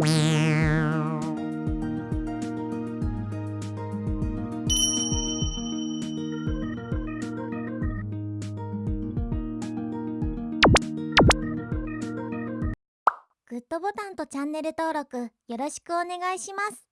Meow. グッドボタンとチャンネル登録よろしくお願いします。